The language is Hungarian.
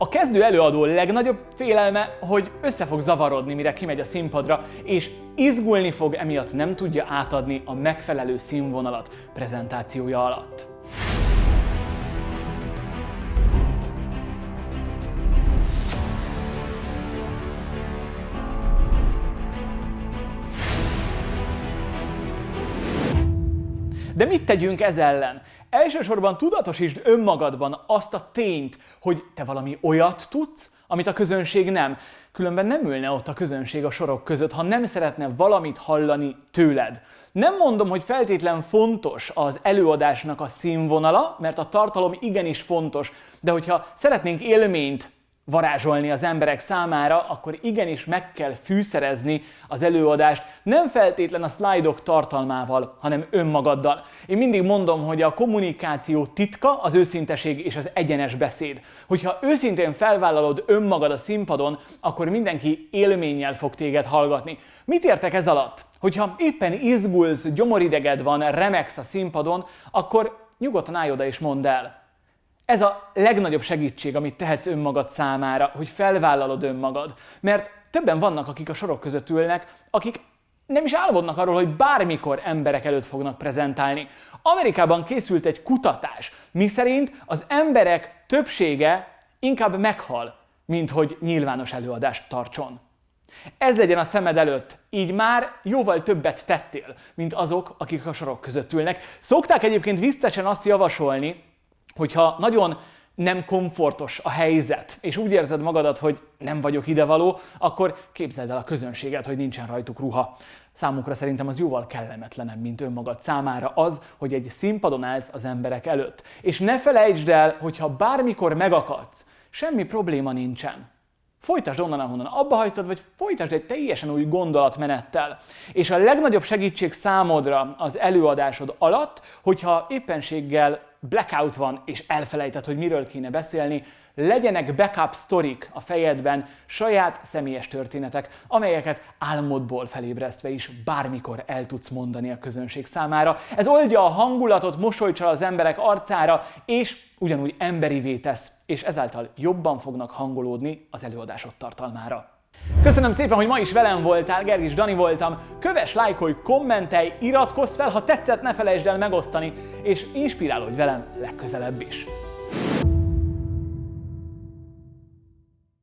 A kezdő előadó legnagyobb félelme, hogy össze fog zavarodni, mire kimegy a színpadra, és izgulni fog, emiatt nem tudja átadni a megfelelő színvonalat prezentációja alatt. De mit tegyünk ez ellen? Elsősorban tudatosítsd önmagadban azt a tényt, hogy te valami olyat tudsz, amit a közönség nem. Különben nem ülne ott a közönség a sorok között, ha nem szeretne valamit hallani tőled. Nem mondom, hogy feltétlen fontos az előadásnak a színvonala, mert a tartalom igenis fontos, de hogyha szeretnénk élményt varázsolni az emberek számára, akkor igenis meg kell fűszerezni az előadást, nem feltétlen a szlájdok tartalmával, hanem önmagaddal. Én mindig mondom, hogy a kommunikáció titka az őszinteség és az egyenes beszéd. Hogyha őszintén felvállalod önmagad a színpadon, akkor mindenki élménnyel fog téged hallgatni. Mit értek ez alatt? Hogyha éppen izgulsz, gyomorideged van, remegsz a színpadon, akkor nyugodtan állj oda és mondd el. Ez a legnagyobb segítség, amit tehetsz önmagad számára, hogy felvállalod önmagad. Mert többen vannak, akik a sorok között ülnek, akik nem is álmodnak arról, hogy bármikor emberek előtt fognak prezentálni. Amerikában készült egy kutatás, miszerint az emberek többsége inkább meghal, mint hogy nyilvános előadást tartson. Ez legyen a szemed előtt, így már jóval többet tettél, mint azok, akik a sorok között ülnek. Szokták egyébként viccesen azt javasolni, hogyha nagyon nem komfortos a helyzet, és úgy érzed magadat, hogy nem vagyok idevaló, akkor képzeld el a közönséget, hogy nincsen rajtuk ruha. Számukra szerintem az jóval kellemetlenebb, mint önmagad számára az, hogy egy színpadon állsz az emberek előtt. És ne felejtsd el, hogyha bármikor megakadsz, semmi probléma nincsen. Folytasd onnan, ahonnan abba hagytad, vagy folytasd egy teljesen új gondolatmenettel. És a legnagyobb segítség számodra az előadásod alatt, hogyha éppenséggel blackout van, és elfelejtett, hogy miről kéne beszélni, legyenek backup sztorik a fejedben, saját személyes történetek, amelyeket álmodból felébresztve is bármikor el tudsz mondani a közönség számára. Ez oldja a hangulatot, mosolycsal az emberek arcára, és ugyanúgy emberivé tesz, és ezáltal jobban fognak hangolódni az előadásod tartalmára. Köszönöm szépen, hogy ma is velem voltál, Gergis Dani voltam. Köves, lájkolj, kommentelj, iratkozz fel, ha tetszett, ne felejtsd el megosztani, és inspirálódj velem legközelebb is.